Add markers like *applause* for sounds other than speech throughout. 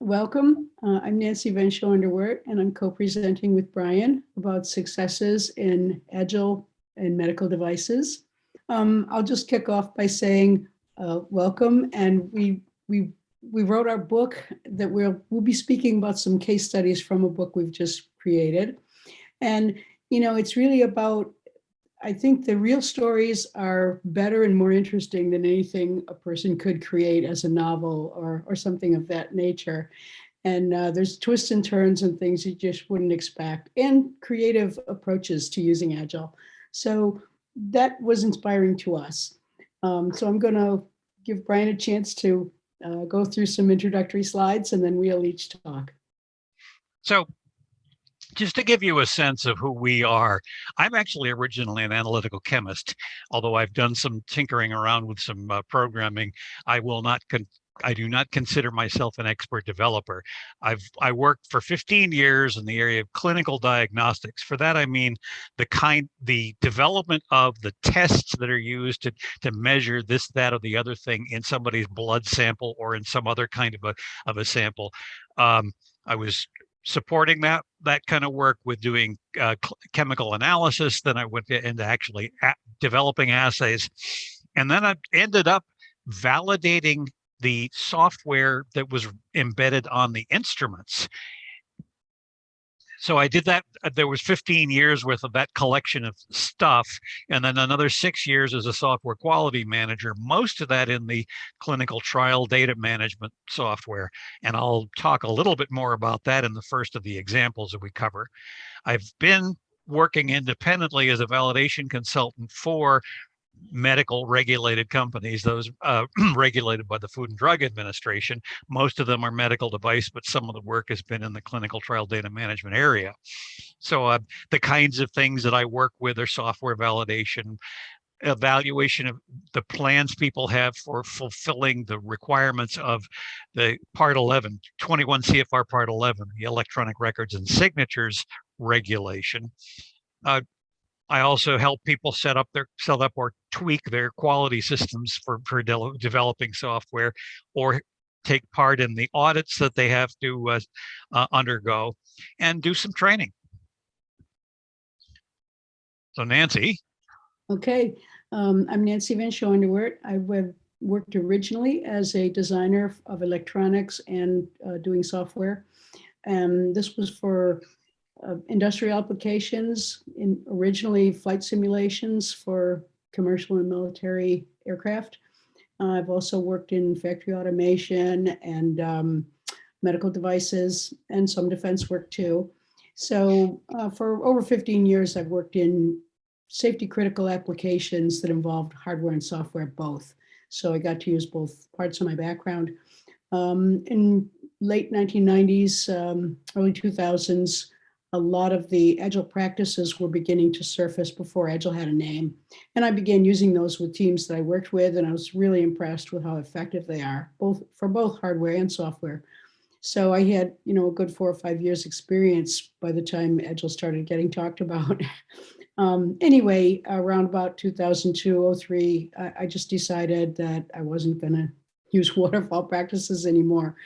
welcome. Uh, I'm Nancy Van Schooenderwoert, and I'm co-presenting with Brian about successes in Agile and medical devices. Um, I'll just kick off by saying uh, welcome, and we we we wrote our book that we'll we'll be speaking about some case studies from a book we've just created, and you know it's really about I think the real stories are better and more interesting than anything a person could create as a novel or, or something of that nature. And uh, there's twists and turns and things you just wouldn't expect and creative approaches to using Agile. So that was inspiring to us. Um, so I'm gonna give Brian a chance to uh, go through some introductory slides and then we'll each talk. So just to give you a sense of who we are, I'm actually originally an analytical chemist, although I've done some tinkering around with some uh, programming. I will not I do not consider myself an expert developer. I've I worked for 15 years in the area of clinical diagnostics. For that I mean the kind the development of the tests that are used to to measure this, that, or the other thing in somebody's blood sample or in some other kind of a of a sample. Um, I was supporting that that kind of work with doing uh, chemical analysis. Then I went into actually developing assays, and then I ended up validating the software that was embedded on the instruments so I did that. Uh, there was 15 years worth of that collection of stuff, and then another six years as a software quality manager, most of that in the clinical trial data management software. And I'll talk a little bit more about that in the first of the examples that we cover. I've been working independently as a validation consultant for medical regulated companies, those uh, *clears throat* regulated by the Food and Drug Administration. Most of them are medical device, but some of the work has been in the clinical trial data management area. So uh, the kinds of things that I work with are software validation, evaluation of the plans people have for fulfilling the requirements of the part 11 21 cfr part 11 the electronic records and signatures regulation uh, I also help people set up their set up or tweak their quality systems for for de developing software, or take part in the audits that they have to uh, uh, undergo, and do some training. So Nancy. Okay, um, I'm Nancy Van Schooenderwoert. I worked originally as a designer of electronics and uh, doing software. And this was for uh, industrial applications, in originally flight simulations for commercial and military aircraft. Uh, I've also worked in factory automation and um, medical devices and some defense work too. So uh, for over 15 years, I've worked in safety critical applications that involved hardware and software both. So I got to use both parts of my background. Um, in late 1990s, um, early 2000s, a lot of the Agile practices were beginning to surface before Agile had a name. And I began using those with teams that I worked with, and I was really impressed with how effective they are, both for both hardware and software. So I had, you know, a good four or five years experience by the time Agile started getting talked about. *laughs* um, anyway, around about 2002, 03, I, I just decided that I wasn't gonna use *laughs* waterfall practices anymore.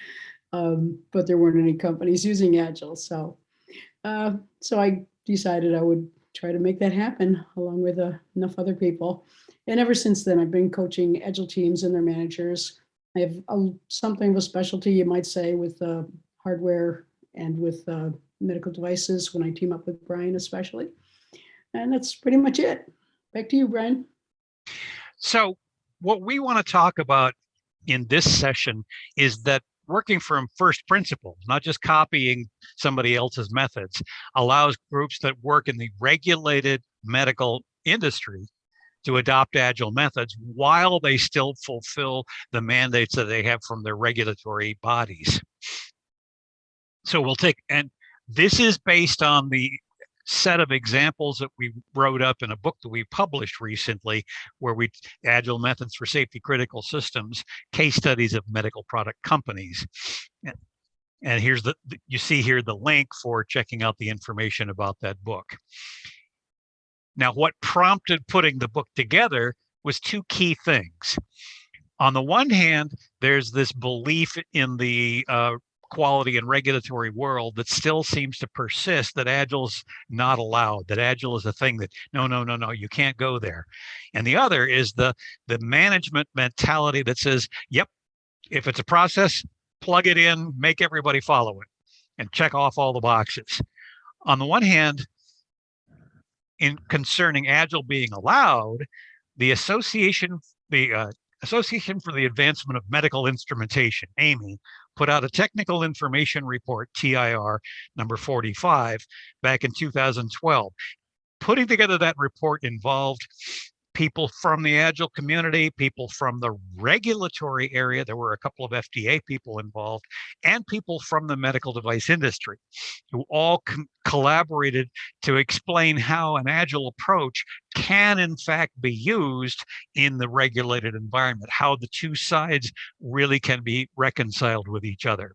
Um, but there weren't any companies using Agile. So uh, so I decided I would try to make that happen along with uh, enough other people. And ever since then, I've been coaching Agile teams and their managers. I have a, something of a specialty, you might say, with uh, hardware and with uh, medical devices when I team up with Brian especially. And that's pretty much it. Back to you, Brian. So what we want to talk about in this session is that working from first principles, not just copying somebody else's methods, allows groups that work in the regulated medical industry to adopt agile methods while they still fulfill the mandates that they have from their regulatory bodies. So we'll take, and this is based on the set of examples that we wrote up in a book that we published recently, where we agile methods for safety critical systems, case studies of medical product companies. And here's the, you see here the link for checking out the information about that book. Now, what prompted putting the book together was two key things. On the one hand, there's this belief in the uh, quality and regulatory world that still seems to persist that agile's not allowed that agile is a thing that no no no no you can't go there. And the other is the the management mentality that says yep if it's a process plug it in make everybody follow it and check off all the boxes. On the one hand in concerning agile being allowed the association the uh, Association for the Advancement of Medical Instrumentation, AMI, put out a technical information report, TIR number 45, back in 2012. Putting together that report involved people from the Agile community, people from the regulatory area. There were a couple of FDA people involved, and people from the medical device industry who all collaborated to explain how an Agile approach can, in fact, be used in the regulated environment, how the two sides really can be reconciled with each other.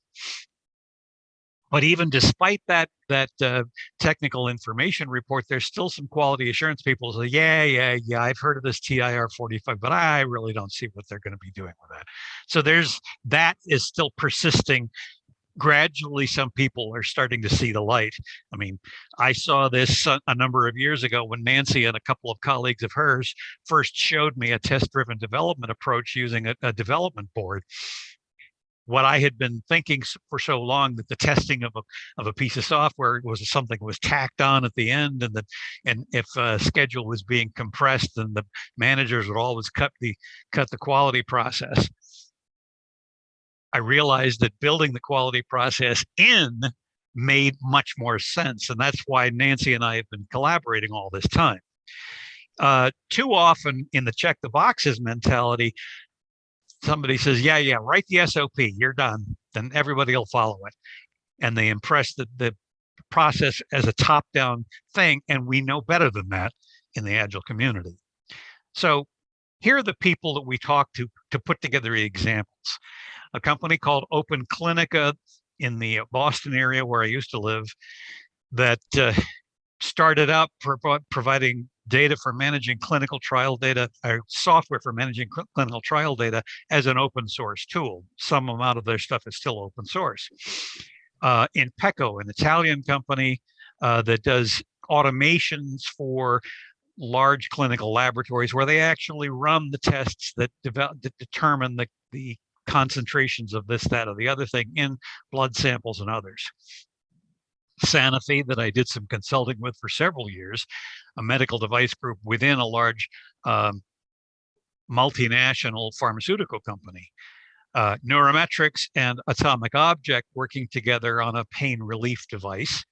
But even despite that that uh, technical information report, there's still some quality assurance people say, yeah, yeah, yeah, I've heard of this TIR 45, but I really don't see what they're going to be doing with that. So there's that is still persisting. Gradually, some people are starting to see the light. I mean, I saw this a number of years ago when Nancy and a couple of colleagues of hers first showed me a test-driven development approach using a, a development board what I had been thinking for so long that the testing of a of a piece of software was something was tacked on at the end, and that and if a schedule was being compressed, then the managers would always cut the cut the quality process. I realized that building the quality process in made much more sense, and that's why Nancy and I have been collaborating all this time. Uh, too often in the check the boxes mentality, somebody says, yeah, yeah, write the SOP, you're done, then everybody will follow it. And they impress the, the process as a top-down thing, and we know better than that in the Agile community. So here are the people that we talked to to put together examples. A company called Open Clinica in the Boston area where I used to live that uh, started up for providing data for managing clinical trial data, or software for managing cl clinical trial data as an open source tool. Some amount of their stuff is still open source. Uh, Inpeco, an Italian company uh, that does automations for large clinical laboratories where they actually run the tests that, that determine the, the concentrations of this, that, or the other thing in blood samples and others. Sanofi that I did some consulting with for several years, a medical device group within a large um, multinational pharmaceutical company. Uh, NeuroMetrix and Atomic Object working together on a pain relief device.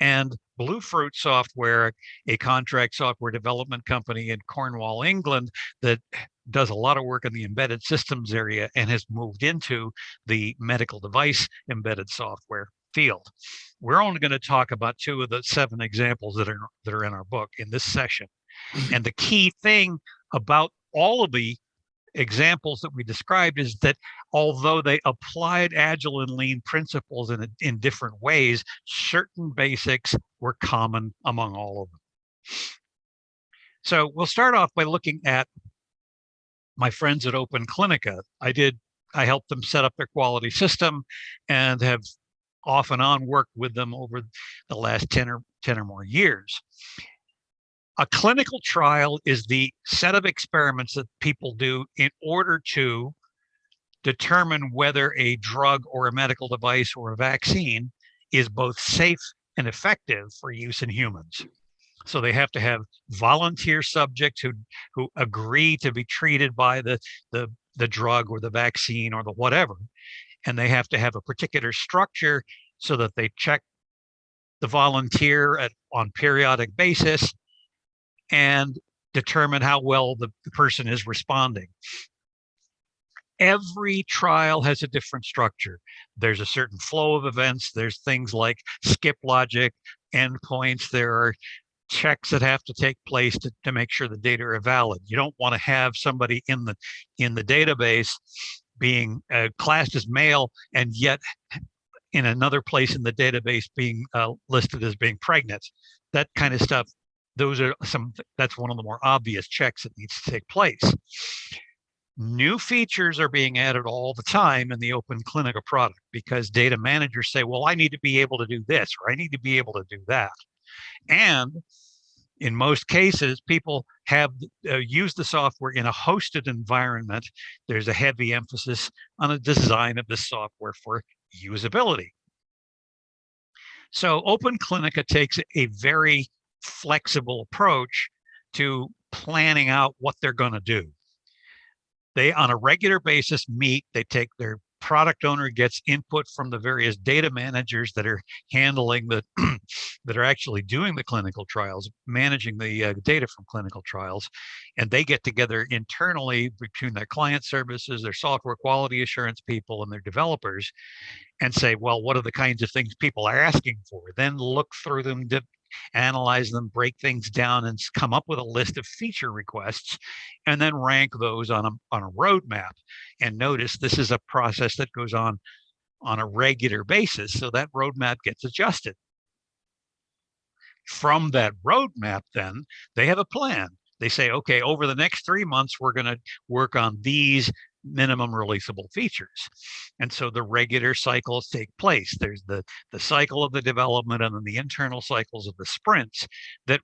And Bluefruit Software, a contract software development company in Cornwall, England, that does a lot of work in the embedded systems area and has moved into the medical device embedded software field. We're only going to talk about two of the seven examples that are that are in our book in this session. *clears throat* And the key thing about all of the examples that we described is that although they applied agile and lean principles in, in different ways, certain basics were common among all of them. So we'll start off by looking at my friends at Open Clinica. I did, I helped them set up their quality system and have off and on worked with them over the last 10 or 10 or more years. A clinical trial is the set of experiments that people do in order to determine whether a drug or a medical device or a vaccine is both safe and effective for use in humans. So they have to have volunteer subjects who who agree to be treated by the the the drug or the vaccine or the whatever, and they have to have a particular structure so that they check the volunteer at, on periodic basis and determine how well the, the person is responding. Every trial has a different structure. There's a certain flow of events. There's things like skip logic, endpoints. There are checks that have to take place to, to make sure the data are valid. You don't want to have somebody in the in the database being uh, classed as male and yet in another place in the database being uh, listed as being pregnant. That kind of stuff, those are some, that's one of the more obvious checks that needs to take place. new features are being added all the time in the Open Clinica product because data managers say, well, I need to be able to do this, or I need to be able to do that. And in most cases, people have uh, used the software in a hosted environment. There's a heavy emphasis on the design of the software for usability. So Open Clinica takes a very flexible approach to planning out what they're going to do. They, on a regular basis, meet, they take their product owner gets input from the various data managers that are handling the *clears throat* that are actually doing the clinical trials managing the uh, data from clinical trials and they get together internally between their client services their software quality assurance people and their developers and say well what are the kinds of things people are asking for? Then look through them analyze them, break things down, and come up with a list of feature requests, and then rank those on a, on a roadmap. And notice this is a process that goes on on a regular basis, so that roadmap gets adjusted. From that roadmap, then, they have a plan. They say, okay, over the next three months, we're going to work on these minimum releasable features. And so the regular cycles take place. There's the, the cycle of the development and then the internal cycles of the sprints that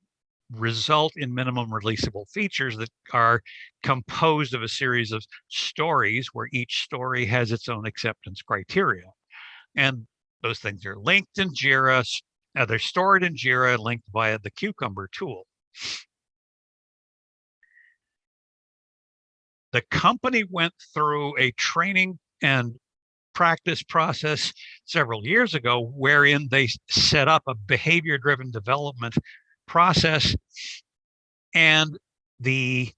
result in minimum releasable features that are composed of a series of stories where each story has its own acceptance criteria. And those things are linked in JIRA, uh, they're stored in JIRA linked via the Cucumber tool. The company went through a training and practice process several years ago wherein they set up a behavior driven development process and the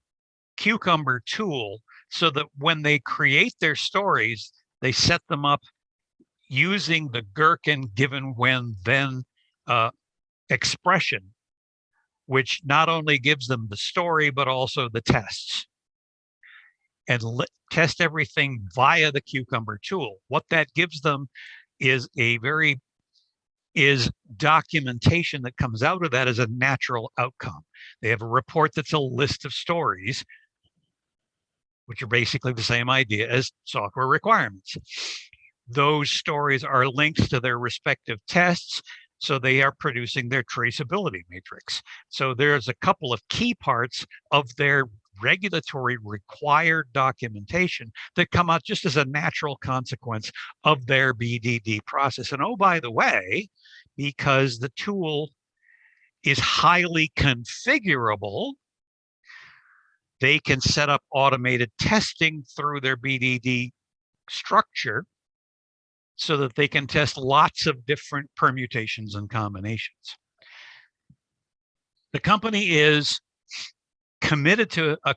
cucumber tool so that when they create their stories they set them up using the gherkin given when then uh, expression which not only gives them the story but also the tests and test everything via the Cucumber tool. What that gives them is a very is documentation that comes out of that as a natural outcome. They have a report that's a list of stories, which are basically the same idea as software requirements. Those stories are linked to their respective tests, so they are producing their traceability matrix. So there's a couple of key parts of their regulatory required documentation that come out just as a natural consequence of their BDD process. And oh, by the way, because the tool is highly configurable, they can set up automated testing through their BDD structure so that they can test lots of different permutations and combinations. The company is committed to a,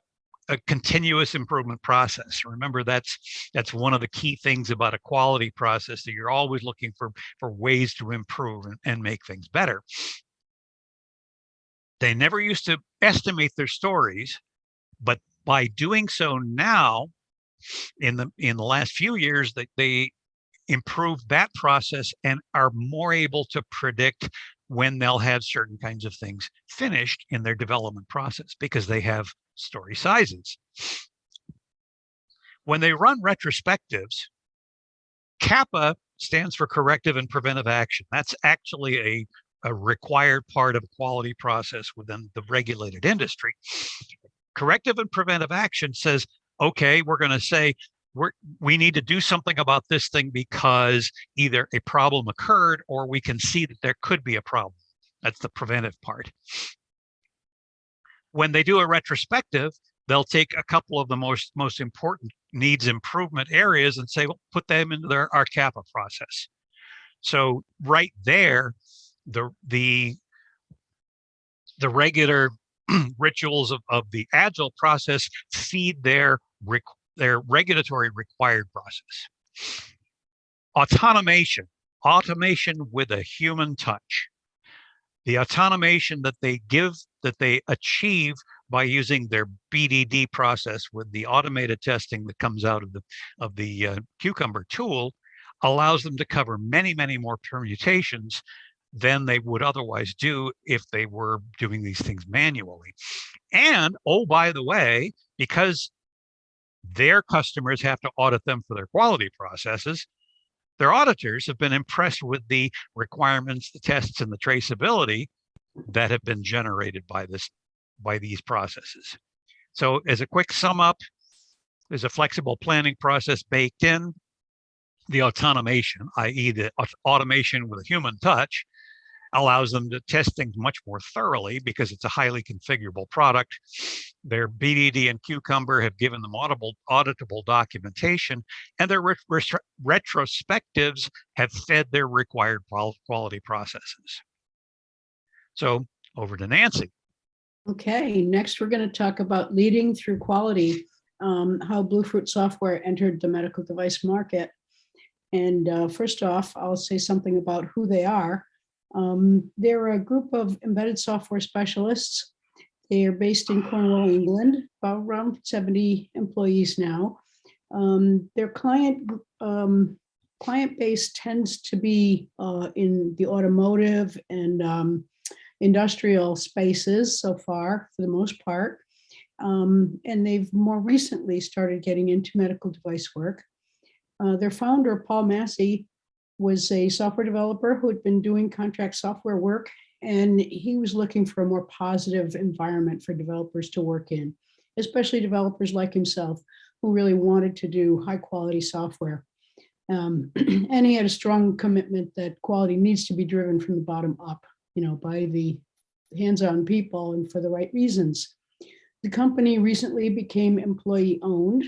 a continuous improvement process. Remember, that's that's one of the key things about a quality process that you're always looking for for ways to improve and, and make things better. They never used to estimate their stories, but by doing so now, in the in the last few years, that they improved that process and are more able to predict when they'll have certain kinds of things finished in their development process because they have story sizes. When they run retrospectives, CAPA stands for corrective and preventive action. That's actually a, a required part of a quality process within the regulated industry. Corrective and preventive action says, okay, we're going to say we're, we need to do something about this thing because either a problem occurred or we can see that there could be a problem. That's the preventive part. When they do a retrospective, they'll take a couple of the most most important needs improvement areas and say, well, put them into their our CAPA process. So right there, the the the regular *clears throat* rituals of, of the agile process feed their their regulatory required process. Automation, automation with a human touch. The automation that they give, that they achieve by using their BDD process with the automated testing that comes out of the of the uh, Cucumber tool allows them to cover many, many more permutations than they would otherwise do if they were doing these things manually. And oh, by the way, because Their customers have to audit them for their quality processes. Their auditors have been impressed with the requirements, the tests, and the traceability that have been generated by this by these processes. So as a quick sum up, there's a flexible planning process baked in. The automation, i.e. the automation with a human touch, allows them to test things much more thoroughly because it's a highly configurable product. Their BDD and Cucumber have given them audible, auditable documentation, and their ret retrospectives have fed their required quality processes. So over to Nancy. Okay, next we're going to talk about leading through quality, um, how Bluefruit Software entered the medical device market. And uh, first off, I'll say something about who they are. Um, they're a group of embedded software specialists. They are based in Cornwall, England, about around 70 employees now. Um, their client um, client base tends to be uh, in the automotive and um, industrial spaces so far, for the most part. Um, and they've more recently started getting into medical device work. Uh, their founder, Paul Massey, was a software developer who had been doing contract software work, and he was looking for a more positive environment for developers to work in, especially developers like himself, who really wanted to do high quality software. Um, *clears throat* and he had a strong commitment that quality needs to be driven from the bottom up you know, by the hands-on people and for the right reasons. The company recently became employee owned,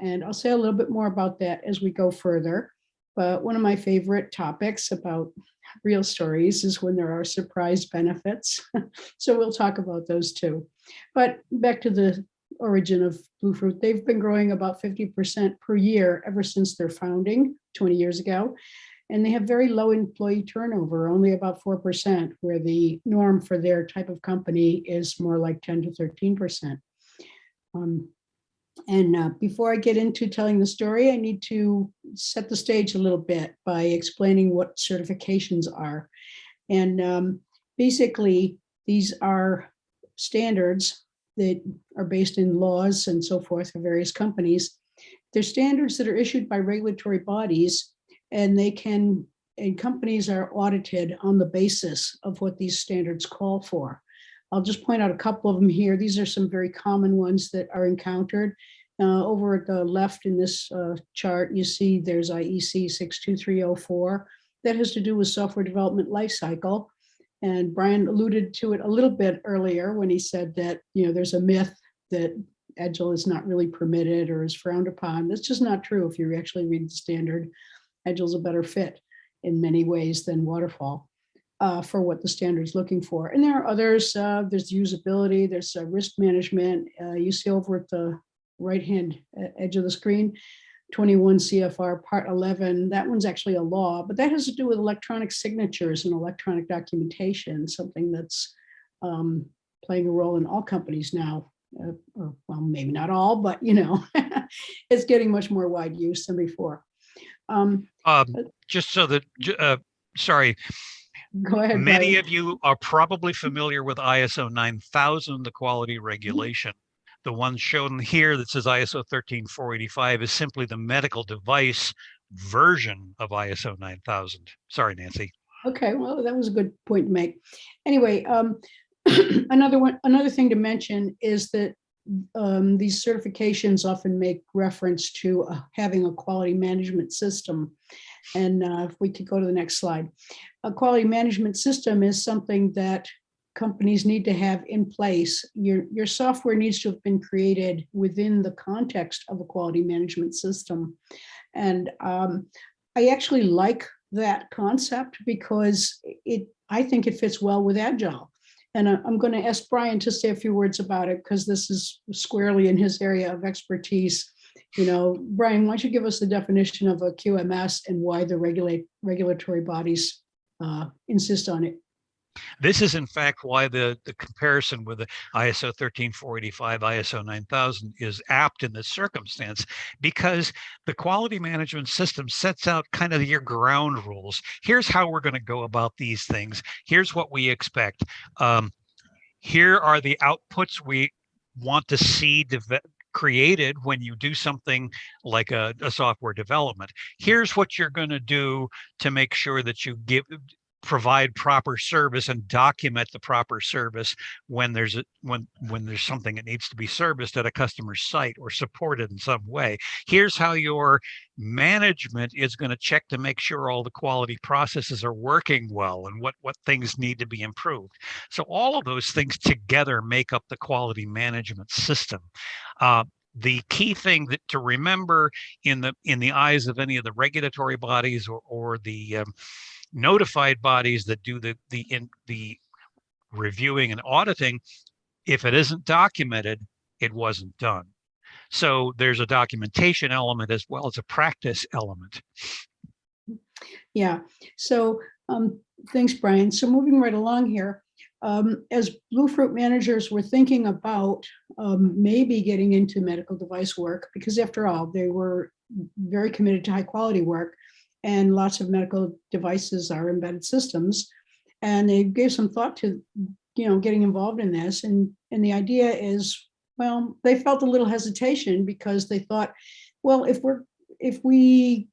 and I'll say a little bit more about that as we go further. But one of my favorite topics about real stories is when there are surprise benefits. *laughs* so we'll talk about those too. But back to the origin of Bluefruit, they've been growing about 50% per year ever since their founding 20 years ago and they have very low employee turnover, only about 4%, where the norm for their type of company is more like 10 to 13%. Um, and uh, before I get into telling the story, I need to set the stage a little bit by explaining what certifications are. And um, basically, these are standards that are based in laws and so forth for various companies. They're standards that are issued by regulatory bodies and they can, and companies are audited on the basis of what these standards call for. I'll just point out a couple of them here. These are some very common ones that are encountered. Uh, over at the left in this uh, chart, you see there's IEC 62304 that has to do with software development lifecycle. And Brian alluded to it a little bit earlier when he said that, you know, there's a myth that Agile is not really permitted or is frowned upon. That's just not true if you actually read the standard. Agile's a better fit in many ways than waterfall uh, for what the standard is looking for. And there are others, uh, there's usability, there's uh, risk management. Uh, you see over at the right-hand edge of the screen, 21 CFR part 11, that one's actually a law, but that has to do with electronic signatures and electronic documentation, something that's um, playing a role in all companies now. Uh, or, well, maybe not all, but you know, *laughs* it's getting much more wide use than before. Um, um, just so that, uh, sorry, *laughs* go ahead. Many Brian. of you are probably familiar with ISO 9000, the quality regulation. The one shown here that says ISO 13485 is simply the medical device version of ISO 9000. Sorry, Nancy. Okay, well, that was a good point to make. Anyway, um, *clears throat* another one, another thing to mention is that um, these certifications often make reference to uh, having a quality management system. And uh, if we could go to the next slide. A quality management system is something that companies need to have in place. Your, your software needs to have been created within the context of a quality management system. And um, I actually like that concept because it I think it fits well with Agile. And I'm going to ask Brian to say a few words about it because this is squarely in his area of expertise. You know, Brian, why don't you give us the definition of a QMS and why the regulate regulatory bodies uh, insist on it? This is in fact why the, the comparison with the ISO 13485, ISO 9000 is apt in this circumstance, because the quality management system sets out kind of your ground rules. Here's how we're going to go about these things. Here's what we expect. Um, here are the outputs we want to see created when you do something like a, a software development. Here's what you're going to do to make sure that you give provide proper service and document the proper service when there's a when when there's something that needs to be serviced at a customer site or supported in some way. Here's how your management is going to check to make sure all the quality processes are working well and what what things need to be improved. So all of those things together make up the quality management system. Uh, the key thing that to remember in the in the eyes of any of the regulatory bodies or, or the um, notified bodies that do the the in the reviewing and auditing if it isn't documented it wasn't done so there's a documentation element as well as a practice element Yeah, so um, thanks, Brian. So moving right along here, um, as Bluefruit managers were thinking about um, maybe getting into medical device work, because after all, they were very committed to high quality work and lots of medical devices are embedded systems. And they gave some thought to, you know, getting involved in this. And, and the idea is, well, they felt a little hesitation because they thought, well, if we're, if we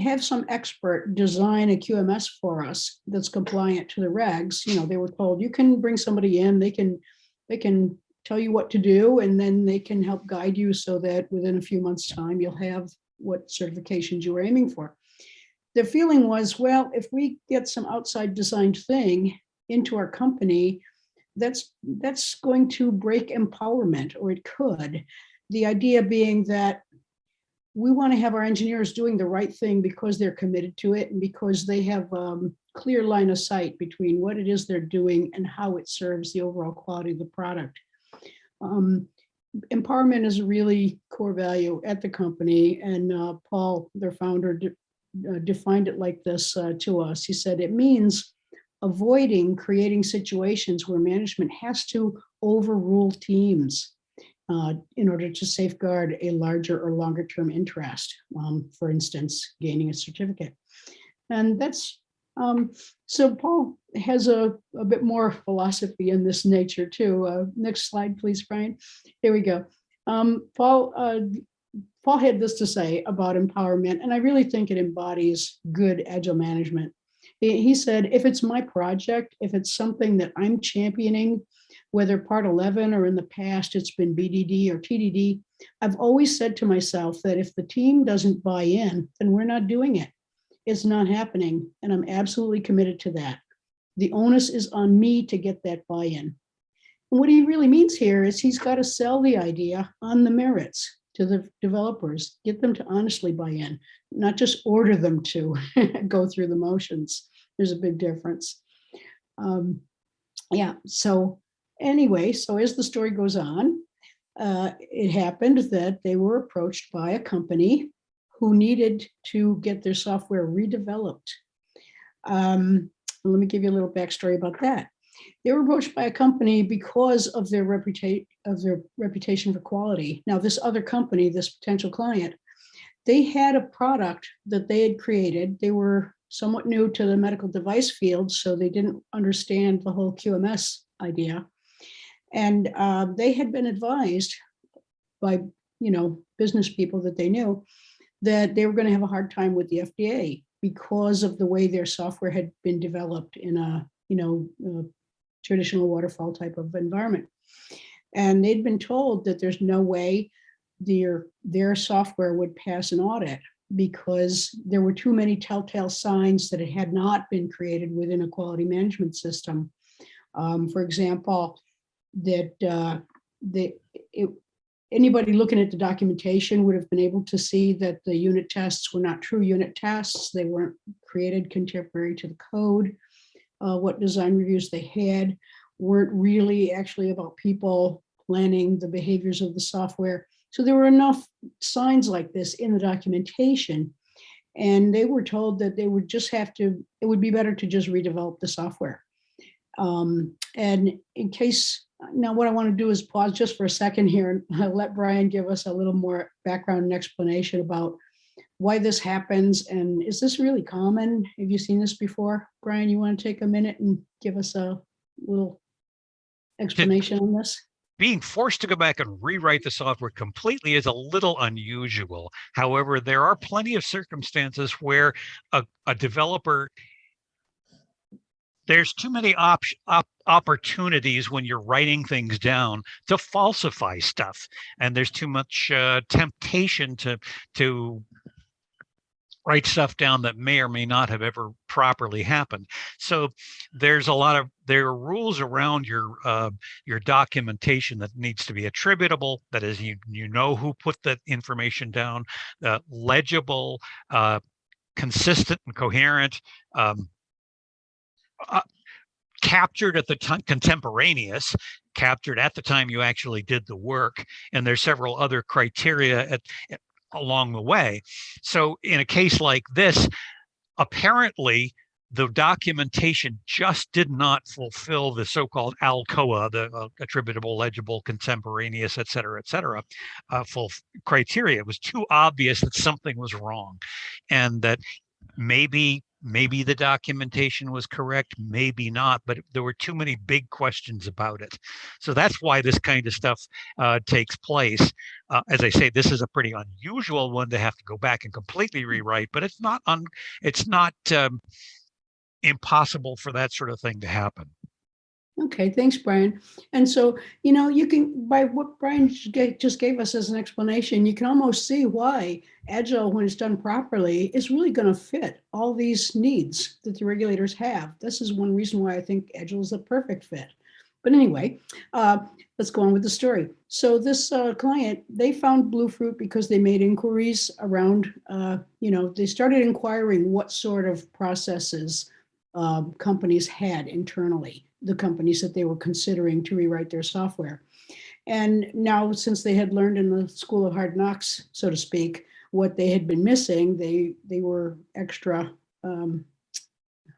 have some expert design a QMS for us that's compliant to the regs, you know, they were told you can bring somebody in, they can, they can tell you what to do, and then they can help guide you so that within a few months' time, you'll have what certifications you were aiming for. The feeling was, well, if we get some outside designed thing into our company, that's that's going to break empowerment, or it could. The idea being that we want to have our engineers doing the right thing because they're committed to it and because they have um, clear line of sight between what it is they're doing and how it serves the overall quality of the product. Um, empowerment is a really core value at the company and uh, Paul, their founder, de defined it like this uh, to us. He said it means avoiding creating situations where management has to overrule teams uh, in order to safeguard a larger or longer term interest, um, for instance, gaining a certificate. And that's, um, so Paul has a, a bit more philosophy in this nature too. Uh, next slide, please, Brian. Here we go. Um, Paul, uh, Paul had this to say about empowerment, and I really think it embodies good agile management. He, said, if it's my project, if it's something that I'm championing, whether part 11 or in the past it's been BDD or TDD, I've always said to myself that if the team doesn't buy in, then we're not doing it. It's not happening, and I'm absolutely committed to that. The onus is on me to get that buy-in. And what he really means here is he's got to sell the idea on the merits to the developers, get them to honestly buy in, not just order them to *laughs* go through the motions. There's a big difference. Um, yeah, so anyway, so as the story goes on, uh, it happened that they were approached by a company who needed to get their software redeveloped. Um, let me give you a little backstory about that. They were approached by a company because of their reputation of their reputation for quality. Now, this other company, this potential client, they had a product that they had created. They were somewhat new to the medical device field, so they didn't understand the whole QMS idea. And uh, they had been advised by, you know, business people that they knew that they were going to have a hard time with the FDA because of the way their software had been developed in a, you know, traditional waterfall type of environment. And they'd been told that there's no way their, their software would pass an audit because there were too many telltale signs that it had not been created within a quality management system. Um, for example, that uh, the, it, anybody looking at the documentation would have been able to see that the unit tests were not true unit tests. They weren't created contemporary to the code. Uh, what design reviews they had weren't really actually about people planning the behaviors of the software. So there were enough signs like this in the documentation. And they were told that they would just have to, it would be better to just redevelop the software. Um, and in case, now what I want to do is pause just for a second here and *laughs* let Brian give us a little more background and explanation about why this happens and is this really common? Have you seen this before? Brian, you want to take a minute and give us a little explanation on this? being forced to go back and rewrite the software completely is a little unusual. However, there are plenty of circumstances where a, a developer there's too many op, op, opportunities when you're writing things down to falsify stuff and there's too much uh, temptation to to write stuff down that may or may not have ever properly happened. So there's a lot of there are rules around your uh, your documentation that needs to be attributable that is you you know who put that information down uh, legible uh, consistent and coherent um, uh, captured at the time contemporaneous captured at the time you actually did the work and there's several other criteria at, along the way so in a case like this apparently the documentation just did not fulfill the so-called ALCOA, the uh, attributable, legible, contemporaneous, et cetera, et cetera, uh, full criteria. It was too obvious that something was wrong and that maybe maybe the documentation was correct maybe not but there were too many big questions about it. So that's why this kind of stuff uh, takes place. Uh, as i say this is a pretty unusual one to have to go back and completely rewrite but it's not un it's not um, impossible for that sort of thing to happen Okay, thanks, Brian. And so, you know, you can, by what Brian just gave us as an explanation, you can almost see why Agile, when it's done properly, is really going to fit all these needs that the regulators have. This is one reason why I think Agile is a perfect fit. But anyway, uh, let's go on with the story. So this uh, client, they found Bluefruit because they made inquiries around, uh, you know, they started inquiring what sort of processes um, companies had internally the companies that they were considering to rewrite their software. And now, since they had learned in the school of hard knocks, so to speak, what they had been missing, they they were extra, um,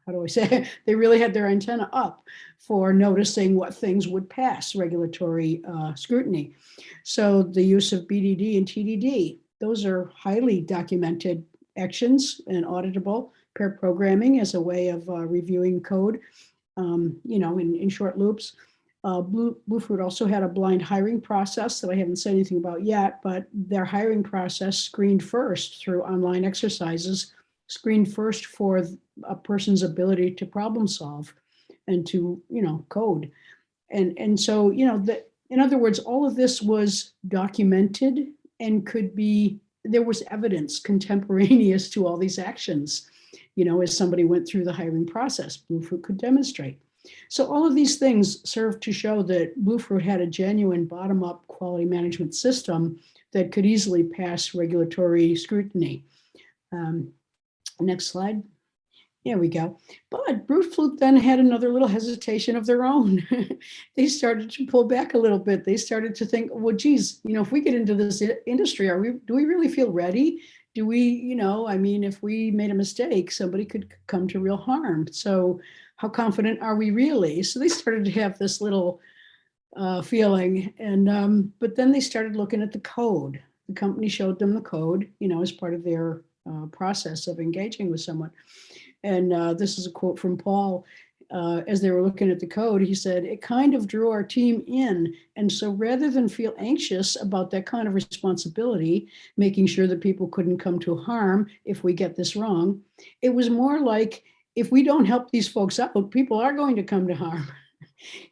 how do I say, *laughs* they really had their antenna up for noticing what things would pass regulatory uh, scrutiny. So the use of BDD and TDD, those are highly documented actions and auditable. Pair programming as a way of uh, reviewing code um, you know, in, in short loops. Uh, Blue, also had a blind hiring process that I haven't said anything about yet, but their hiring process screened first through online exercises, screened first for a person's ability to problem solve and to, you know, code. And, and so, you know, the, in other words, all of this was documented and could be, there was evidence contemporaneous to all these actions you know, as somebody went through the hiring process, Bluefruit could demonstrate. So all of these things serve to show that Bluefruit had a genuine bottom-up quality management system that could easily pass regulatory scrutiny. Um, next slide. There we go. But Bluefruit then had another little hesitation of their own. *laughs* they started to pull back a little bit. They started to think, well, geez, you know, if we get into this industry, are we, do we really feel ready? Do we, you know, I mean, if we made a mistake, somebody could come to real harm. So how confident are we really? *laughs* So they started to have this little uh, feeling. And, um, but then they started looking at the code. The company showed them the code, you know, as part of their uh, process of engaging with someone. And uh, this is a quote from Paul uh, as they were looking at the code, he said, it kind of drew our team in. And so rather than feel anxious about that kind of responsibility, making sure that people couldn't come to harm if we get this wrong, it was more like, if we don't help these folks out, people are going to come to harm. *laughs*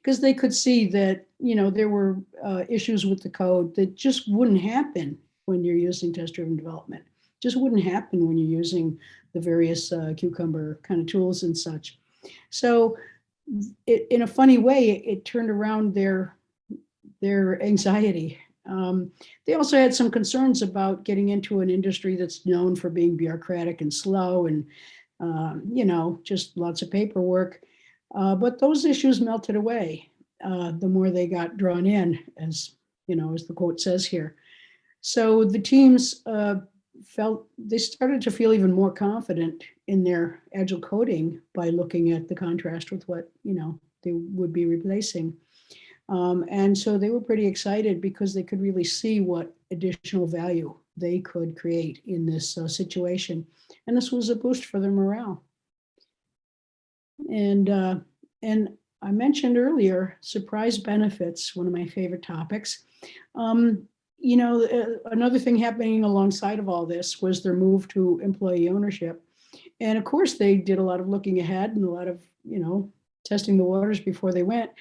Because they could see that, you know, there were uh, issues with the code that just wouldn't happen when you're using test-driven development. Just wouldn't happen when you're using the various uh, Cucumber kind of tools and such. So it, in a funny way, it, it turned around their, their anxiety. Um, they also had some concerns about getting into an industry that's known for being bureaucratic and slow and, um, you know, just lots of paperwork. Uh, but those issues melted away uh, the more they got drawn in, as you know, as the quote says here. So the teams uh, felt they started to feel even more confident in their agile coding by looking at the contrast with what you know they would be replacing. Um, and so they were pretty excited because they could really see what additional value they could create in this uh, situation. And this was a boost for their morale. And uh, and I mentioned earlier, surprise benefits, one of my favorite topics. Um, you know, uh, another thing happening alongside of all this was their move to employee ownership. And of course, they did a lot of looking ahead and a lot of, you know, testing the waters before they went.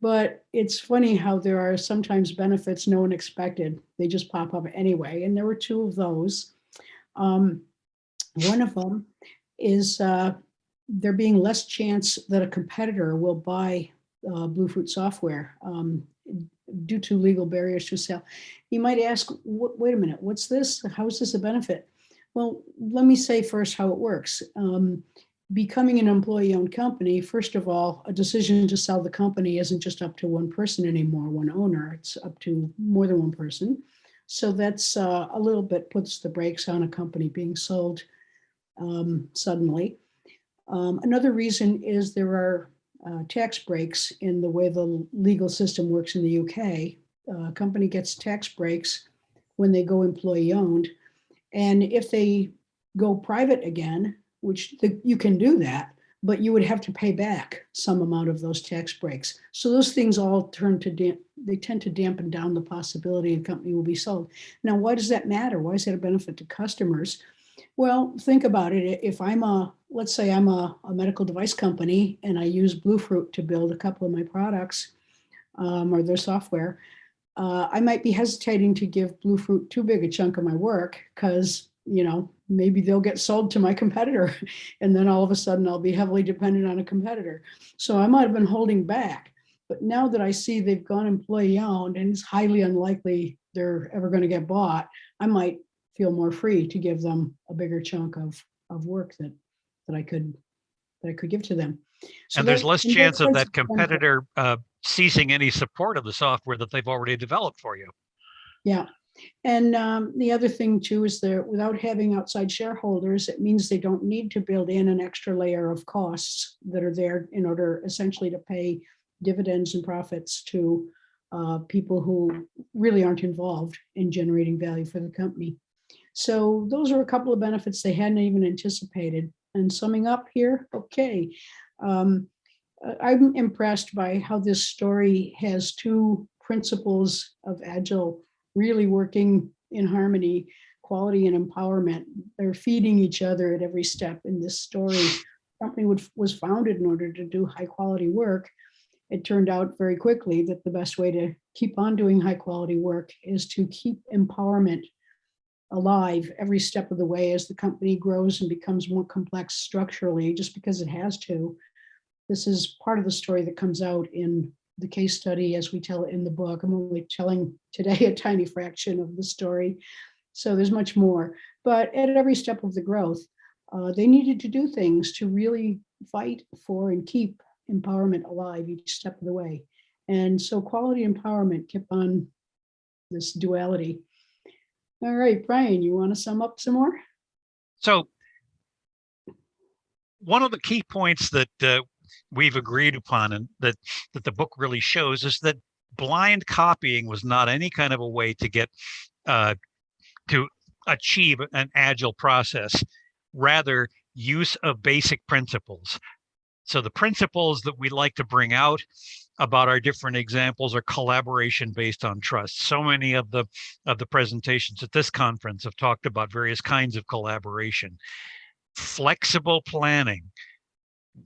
But it's funny how there are sometimes benefits no one expected. They just pop up anyway. And there were two of those. Um, one of them is uh, there being less chance that a competitor will buy uh, Bluefruit software um, due to legal barriers to sale. You might ask, wait a minute, what's this? How is this a benefit? Well, let me say first how it works. Um, becoming an employee-owned company, first of all, a decision to sell the company isn't just up to one person anymore, one owner. It's up to more than one person. So that's uh, a little bit puts the brakes on a company being sold um, suddenly. Um, another reason is there are uh, tax breaks in the way the legal system works in the UK. Uh, a company gets tax breaks when they go employee owned. And if they go private again, which the, you can do that, but you would have to pay back some amount of those tax breaks. So those things all turn to, they tend to dampen down the possibility a company will be sold. Now, why does that matter? Why is that a benefit to customers? Well, think about it. If I'm a, let's say I'm a, a medical device company and I use Bluefruit to build a couple of my products um, or their software, uh, I might be hesitating to give Bluefruit too big a chunk of my work because, you know, maybe they'll get sold to my *laughs* competitor and then all of a sudden I'll be heavily dependent on a competitor. So I might have been holding back. But now that I see they've gone employee owned and it's highly unlikely they're ever going to get bought, I might feel more free to give them a bigger chunk of, of work that, that I could, that I could give to them. So and there's less and chance of that competitor uh, ceasing any support of the software that they've already developed for you. Yeah. And um, the other thing too is that without having outside shareholders, it means they don't need to build in an extra layer of costs that are there in order essentially to pay dividends and profits to uh, people who really aren't involved in generating value for the company. So those are a couple of benefits they hadn't even anticipated. And summing up here, okay. Um, uh, I'm impressed by how this story has two principles of agile really working in harmony, quality and empowerment. They're feeding each other at every step in this story. The company would, was founded in order to do high quality work. It turned out very quickly that the best way to keep on doing high quality work is to keep empowerment alive every step of the way as the company grows and becomes more complex structurally, just because it has to. This is part of the story that comes out in the case study as we tell it in the book. I'm only telling today *laughs* a tiny fraction of the story. So there's much more. But at every step of the growth, uh, they needed to do things to really fight for and keep empowerment alive each step of the way. And so quality empowerment kept on this duality. All right, Brian, you want to sum up some more? So one of the key points that uh, we've agreed upon and that that the book really shows is that blind copying was not any kind of a way to get uh, to achieve an agile process, rather use of basic principles. So the principles that we like to bring out about our different examples are collaboration based on trust. So many of the of the presentations at this conference have talked about various kinds of collaboration. Flexible planning.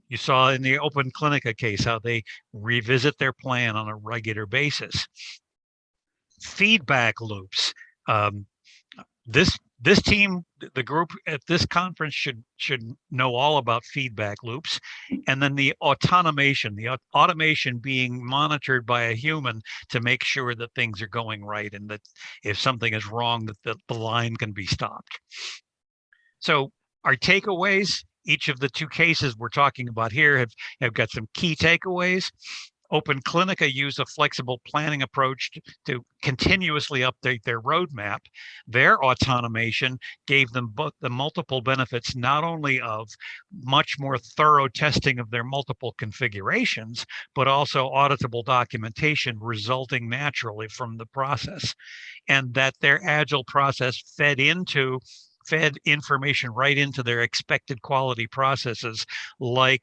You saw in the Open Clinica case how they revisit their plan on a regular basis. Feedback loops. Um, this this team, the group at this conference should should know all about feedback loops, and then the automation, the automation being monitored by a human to make sure that things are going right and that if something is wrong, that the, the line can be stopped. So our takeaways, each of the two cases we're talking about here have, have got some key takeaways. Open Clinica used a flexible planning approach to, to, continuously update their roadmap. Their automation gave them both the multiple benefits, not only of much more thorough testing of their multiple configurations, but also auditable documentation resulting naturally from the process. And that their agile process fed into fed information right into their expected quality processes like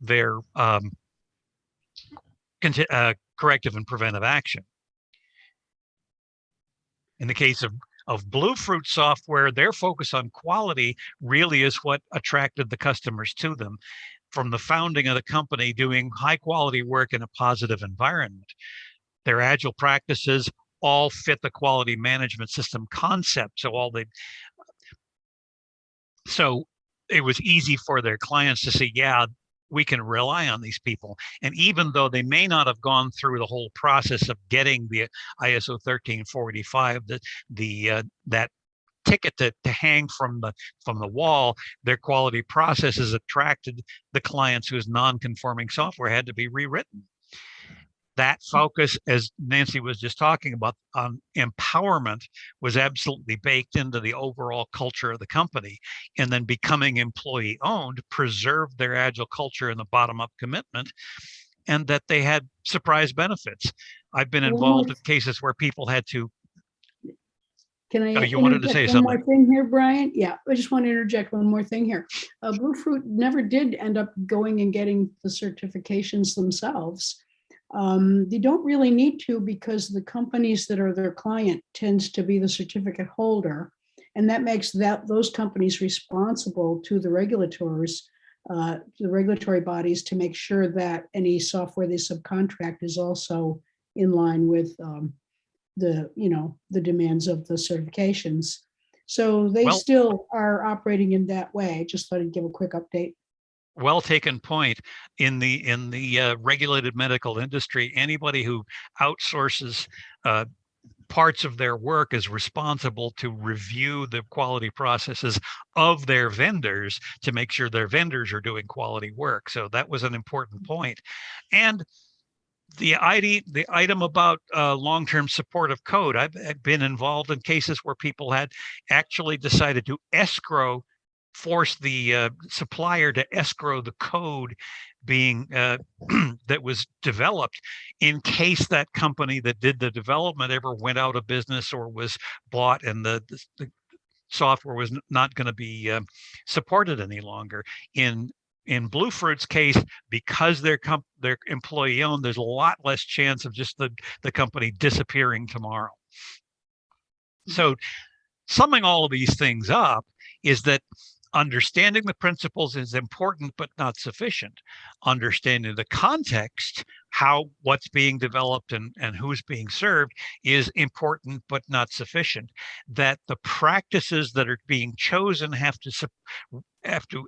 their um, uh, corrective and preventive action. In the case of of Bluefruit software, their focus on quality really is what attracted the customers to them from the founding of the company doing high quality work in a positive environment. Their agile practices all fit the quality management system concept. So all the so it was easy for their clients to say, yeah, we can rely on these people. And even though they may not have gone through the whole process of getting the ISO 13485, the, the uh, that ticket to, to hang from the from the wall, their quality processes attracted the clients whose non-conforming software had to be rewritten that focus, as Nancy was just talking about, on empowerment was absolutely baked into the overall culture of the company. And then becoming employee owned preserved their agile culture and the bottom up commitment, and that they had surprise benefits. I've been involved in cases where people had to. Can I? Oh, you wanted to say one more something. Thing here, Brian? Yeah, I just want to interject one more thing here. Uh, Bluefruit never did end up going and getting the certifications themselves. Um, they don't really need to because the companies that are their client tends to be the certificate holder. And that makes that those companies responsible to the regulators, uh, the regulatory bodies to make sure that any software they subcontract is also in line with um, the, you know, the demands of the certifications. So they Well- still are operating in that way. Just thought I'd give a quick update. Well taken point in the in the uh, regulated medical industry. Anybody who outsources uh, parts of their work is responsible to review the quality processes of their vendors to make sure their vendors are doing quality work. So that was an important point. And the ID, the item about uh, long-term support of code, I've I've been involved in cases where people had actually decided to escrow force the uh, supplier to escrow the code being uh, *clears throat* that was developed in case that company that did the development ever went out of business or was bought and the, the, the software was not going to be um, supported any longer. In in Bluefruit's case because they're comp- they're employee owned there's a lot less chance of just the the company disappearing tomorrow. So summing all of these things up is that understanding the principles is important but not sufficient. Understanding the context how what's being developed and and who's being served is important but not sufficient. That the practices that are being chosen have to have to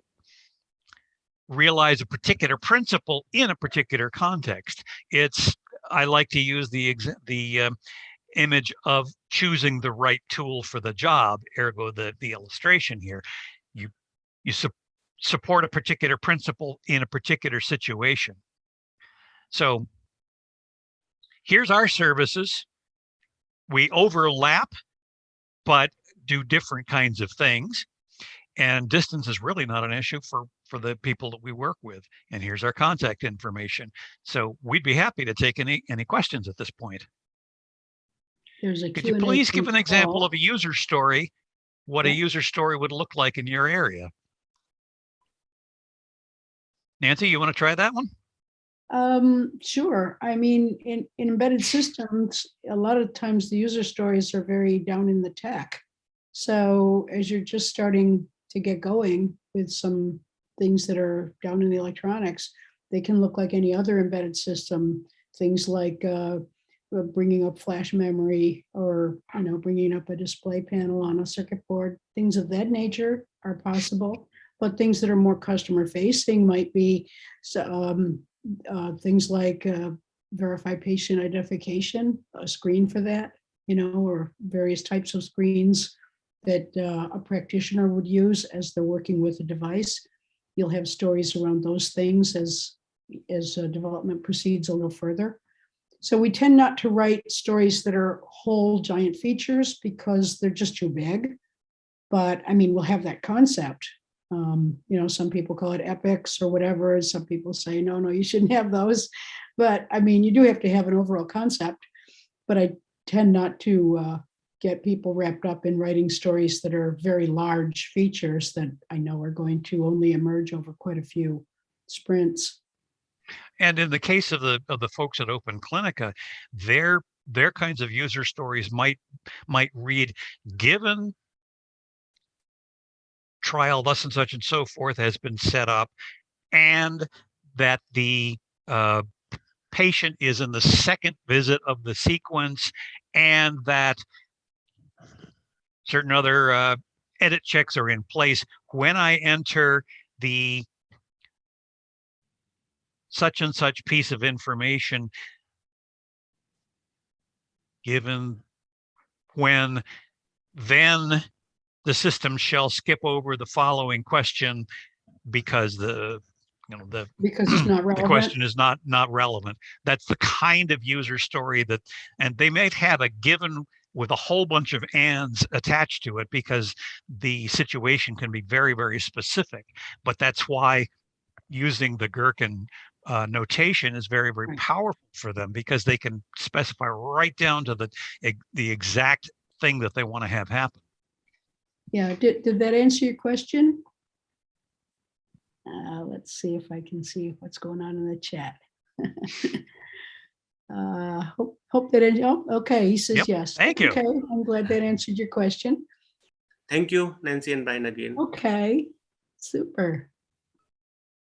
realize a particular principle in a particular context. It's i like to use the the um, image of choosing the right tool for the job ergo the the illustration here you su- support a particular principle in a particular situation. So here's our services. We overlap but do different kinds of things. And distance is really not an issue for for the people that we work with. And here's our contact information. So we'd be happy to take any any questions at this point. There's a could you please give an example of a user story what a user story would look like in your area nancy you want to try that one Um, sure. I mean, in, in embedded systems, a lot of times the user stories are very down in the tech. So as you're just starting to get going with some things that are down in the electronics, they can look like any other embedded system. Things like uh, uh, bringing up flash memory or, you know, bringing up a display panel on a circuit board. Things of that nature are possible. But things that are more customer facing might be um, uh, things like uh, verify patient identification, a screen for that, you know, or various types of screens that uh, a practitioner would use as they're working with a device. You'll have stories around those things as as uh, development proceeds a little further. So we tend not to write stories that are whole giant features because they're just too big. But I mean, we'll have that concept. Um, you know, some people call it epics or whatever. Some people say, no, no, you shouldn't have those. But I mean, you do have to have an overall concept. But I tend not to uh, get people wrapped up in writing stories that are very large features that I know are going to only emerge over quite a few sprints. And in the case of the of the folks at Open Clinica, their their kinds of user stories might might read, given trial thus and such and so forth has been set up, and that the uh, patient is in the second visit of the sequence, and that certain other uh, edit checks are in place. When I enter the such and such piece of information, given when then the system shall skip over the following question because the you know the Because it's not *clears throat* the question is not not relevant. That's the kind of user story that and they might have a given with a whole bunch of ands attached to it because the situation can be very very specific but that's why using the gherkin uh, notation is very very Right. powerful for them because they can specify right down to the the exact thing that they want to have happen Yeah, did, did that answer your question? Uh, let's see if I can see what's going on in the chat. *laughs* Uh, hope, hope that, it- oh, okay, he says Yep, yes. thank you. Okay, I'm glad that answered your question. Thank you, Nancy and Brian again. Okay, super.